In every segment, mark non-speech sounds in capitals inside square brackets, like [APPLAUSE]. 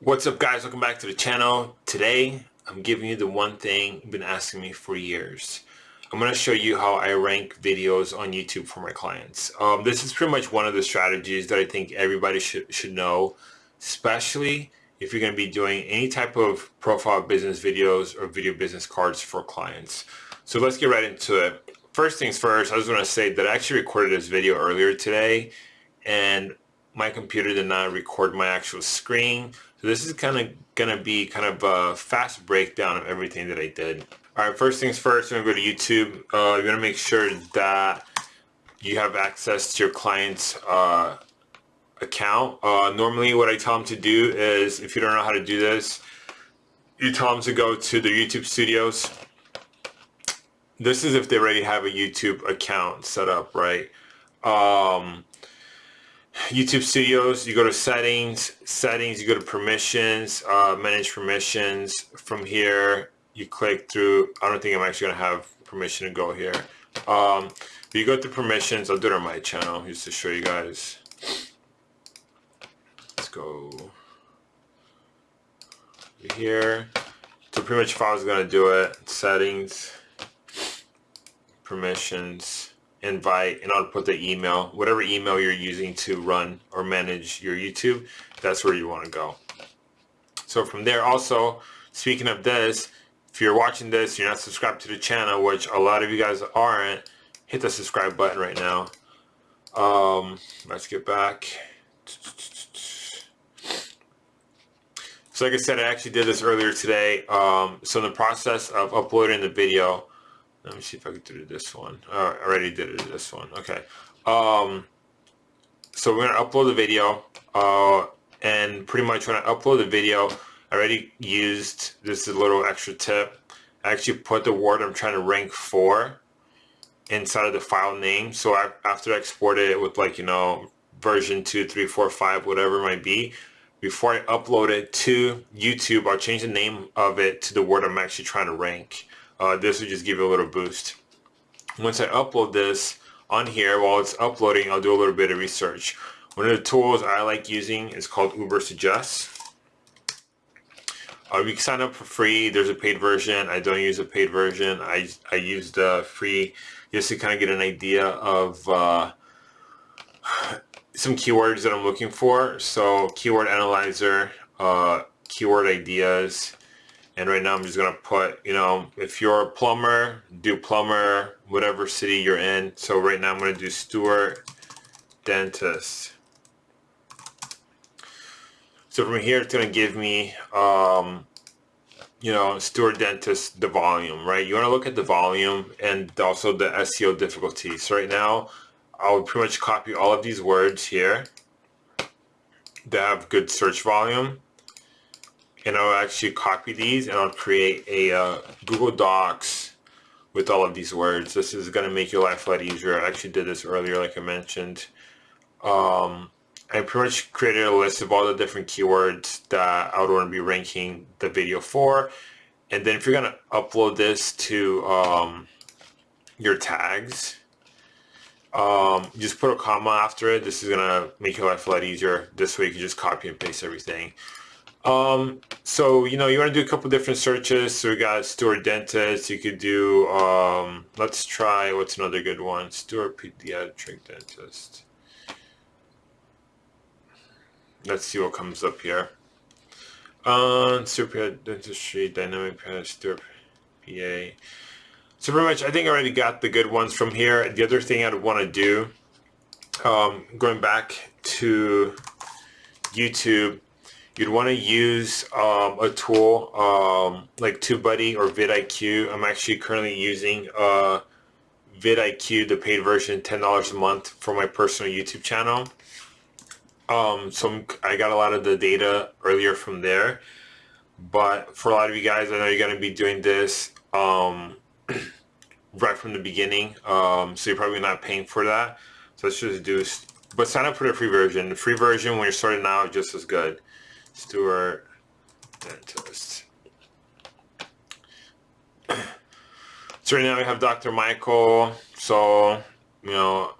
What's up guys, welcome back to the channel. Today, I'm giving you the one thing you've been asking me for years. I'm going to show you how I rank videos on YouTube for my clients. Um, this is pretty much one of the strategies that I think everybody should, should know, especially if you're going to be doing any type of profile business videos or video business cards for clients. So let's get right into it. First things first, I was going to say that I actually recorded this video earlier today and my computer did not record my actual screen. So this is kind of going to be kind of a fast breakdown of everything that I did. All right, first things first, I'm going to go to YouTube. Uh, you're going to make sure that you have access to your client's uh, account. Uh, normally what I tell them to do is, if you don't know how to do this, you tell them to go to the YouTube studios. This is if they already have a YouTube account set up, right? Um, YouTube Studios, you go to settings, settings, you go to permissions, uh, manage permissions. From here, you click through, I don't think I'm actually gonna have permission to go here. Um, you go to permissions, I'll do it on my channel just to show you guys. Let's go here. So pretty much if I was gonna do it, settings, permissions, invite and I'll put the email, whatever email you're using to run or manage your YouTube, that's where you want to go. So from there also, speaking of this, if you're watching this, you're not subscribed to the channel, which a lot of you guys aren't, hit the subscribe button right now. Um, let's get back. So like I said, I actually did this earlier today. Um, so in the process of uploading the video, let me see if I can do this one. I already did it this one. Okay. Um, so we're to upload the video. Uh, and pretty much when I upload the video, I already used, this little extra tip. I actually put the word I'm trying to rank for inside of the file name. So I, after I exported it with like, you know, version 2, 3, 4, 5, whatever it might be, before I upload it to YouTube, I'll change the name of it to the word I'm actually trying to rank uh, this will just give you a little boost. Once I upload this on here, while it's uploading, I'll do a little bit of research. One of the tools I like using is called Ubersuggest. Uh, you can sign up for free. There's a paid version. I don't use a paid version. I, I use the free just to kind of get an idea of uh, some keywords that I'm looking for. So keyword analyzer, uh, keyword ideas, and right now I'm just going to put, you know, if you're a plumber, do plumber, whatever city you're in. So right now I'm going to do Stuart Dentist. So from here it's going to give me, um, you know, Stuart Dentist, the volume, right? You want to look at the volume and also the SEO difficulty. So right now I'll pretty much copy all of these words here that have good search volume and I'll actually copy these and I'll create a uh, Google Docs with all of these words. This is going to make your life a lot easier. I actually did this earlier like I mentioned. Um, I pretty much created a list of all the different keywords that I would want to be ranking the video for. And then if you're going to upload this to um, your tags, um, just put a comma after it. This is going to make your life a lot easier. This way you can just copy and paste everything. Um, so, you know, you want to do a couple different searches. So we got Stuart Dentist. You could do, um, let's try, what's another good one? Stuart Pediatric Dentist. Let's see what comes up here. Um, Stuart Dentistry, Dynamic Stuart PA. So pretty much, I think I already got the good ones from here. The other thing I'd want to do, um, going back to YouTube, you'd want to use um, a tool um, like TubeBuddy or vidIQ. I'm actually currently using uh, vidIQ, the paid version, $10 a month for my personal YouTube channel. Um, so I got a lot of the data earlier from there. But for a lot of you guys, I know you're going to be doing this um, [CLEARS THROAT] right from the beginning. Um, so you're probably not paying for that. So let's just do, but sign up for the free version. The free version when you're starting out just as good. Stuart Dentist. [CLEARS THROAT] so right now we have Dr. Michael. So, you know,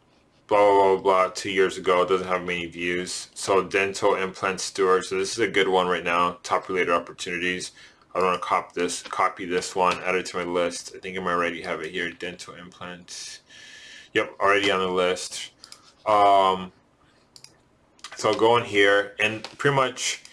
blah, blah, blah, blah, two years ago. Doesn't have many views. So dental implant store. So this is a good one right now. Top related opportunities. I want to copy this, copy this one, add it to my list. I think I might already have it here. Dental implants. Yep, already on the list. Um, so I'll go in here and pretty much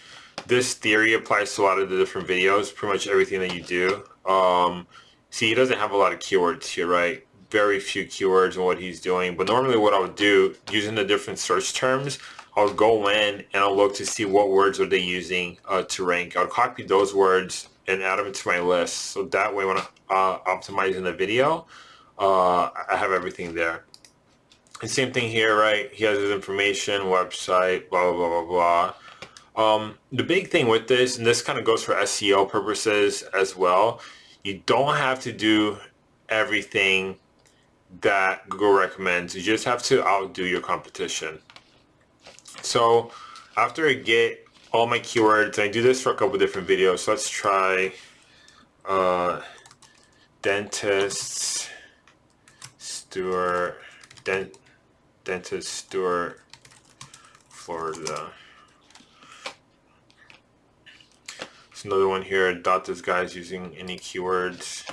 this theory applies to a lot of the different videos, pretty much everything that you do. Um, see, he doesn't have a lot of keywords here, right? Very few keywords in what he's doing. But normally what I would do, using the different search terms, I'll go in and I'll look to see what words are they using uh, to rank. I'll copy those words and add them to my list. So that way when I'm uh, optimizing the video, uh, I have everything there. And same thing here, right? He has his information, website, blah, blah, blah, blah, blah. Um, the big thing with this, and this kind of goes for SEO purposes as well, you don't have to do everything that Google recommends. You just have to outdo your competition. So after I get all my keywords, I do this for a couple different videos. So let's try uh, dentist, Stuart, dent, dentist, Stuart, Florida. There's another one here. Dot this guy's using any keywords.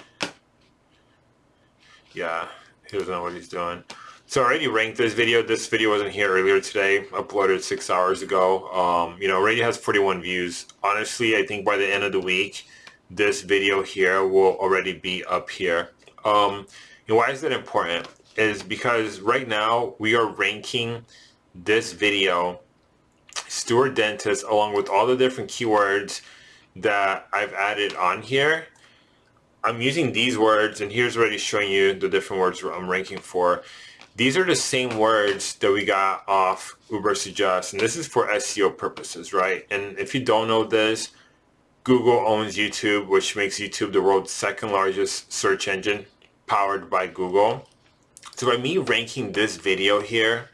Yeah, he doesn't know what he's doing. So I already ranked this video. This video wasn't here earlier today. Uploaded six hours ago. Um, you know, already has 41 views. Honestly, I think by the end of the week, this video here will already be up here. Um, and why is that important? Is because right now we are ranking this video, Stuart Dentist, along with all the different keywords that I've added on here. I'm using these words, and here's already showing you the different words I'm ranking for. These are the same words that we got off Uber Ubersuggest, and this is for SEO purposes, right? And if you don't know this, Google owns YouTube, which makes YouTube the world's second largest search engine powered by Google. So by me ranking this video here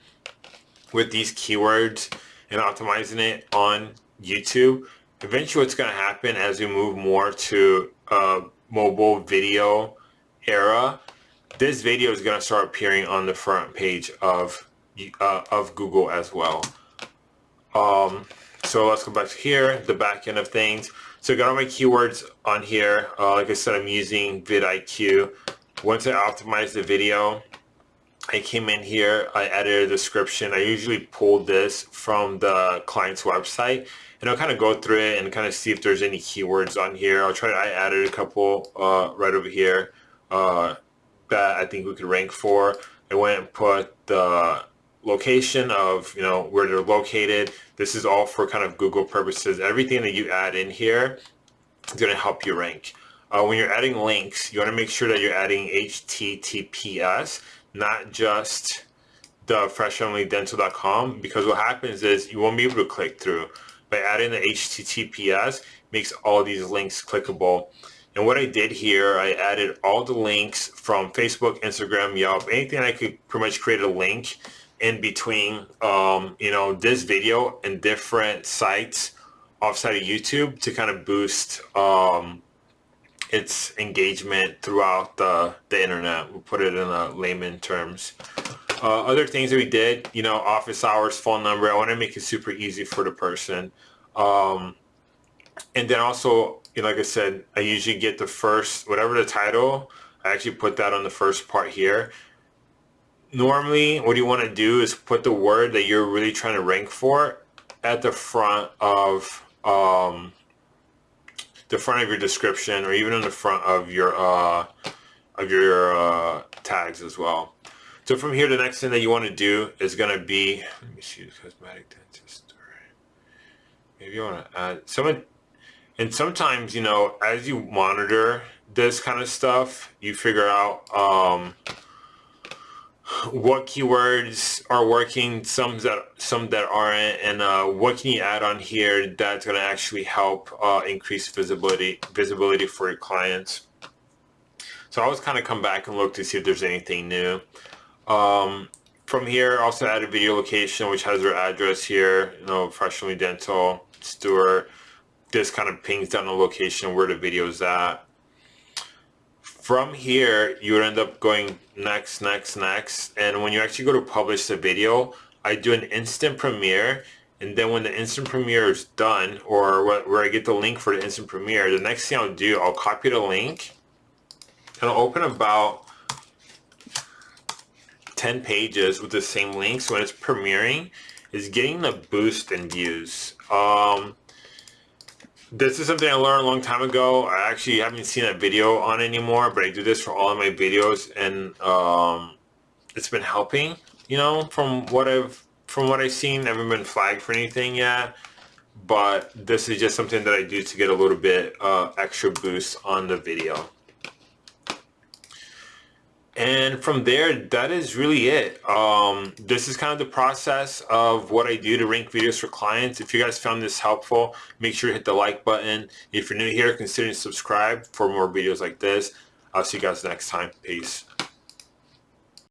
with these keywords and optimizing it on YouTube, eventually what's going to happen as we move more to a mobile video era this video is going to start appearing on the front page of uh, of Google as well. Um, so let's go back to here, the back end of things. So I got all my keywords on here. Uh, like I said, I'm using vidIQ. Once I optimize the video, I came in here, I added a description. I usually pull this from the client's website and I'll kind of go through it and kind of see if there's any keywords on here. I'll try, I added a couple uh, right over here. Uh, that I think we could rank for. I went and put the location of you know where they're located. This is all for kind of Google purposes. Everything that you add in here is going to help you rank. Uh, when you're adding links, you want to make sure that you're adding HTTPS, not just the freshfamilydental.com because what happens is you won't be able to click through. By adding the HTTPS, makes all these links clickable. And what I did here, I added all the links from Facebook, Instagram, Yelp, anything I could pretty much create a link in between, um, you know, this video and different sites offside of YouTube to kind of boost um, its engagement throughout the, the internet. We'll put it in a layman terms. Uh, other things that we did, you know, office hours, phone number. I want to make it super easy for the person. Um, and then also you know, like I said, I usually get the first, whatever the title, I actually put that on the first part here. Normally, what you want to do is put the word that you're really trying to rank for at the front of um, the front of your description or even in the front of your uh, of your uh, tags as well. So from here, the next thing that you want to do is going to be, let me see, the cosmetic dentist. Maybe you want to add, someone and sometimes, you know, as you monitor this kind of stuff, you figure out um, what keywords are working, some that some that aren't, and uh, what can you add on here that's going to actually help uh, increase visibility visibility for your clients. So I always kind of come back and look to see if there's anything new. Um, from here, also add a video location, which has their address here, you know, Family Dental, Stuart, this kind of pings down the location where the video is at. From here, you would end up going next, next, next. And when you actually go to publish the video, I do an instant premiere. And then when the instant premiere is done, or where I get the link for the instant premiere, the next thing I'll do, I'll copy the link and I'll open about 10 pages with the same link. So when it's premiering, is getting the boost in views. Um, this is something I learned a long time ago. I actually haven't seen that video on anymore, but I do this for all of my videos and um, it's been helping, you know, from what I've from what I've seen. I haven't been flagged for anything yet, but this is just something that I do to get a little bit uh, extra boost on the video. And from there, that is really it. Um, this is kind of the process of what I do to rank videos for clients. If you guys found this helpful, make sure to hit the like button. If you're new here, consider subscribe for more videos like this. I'll see you guys next time. Peace.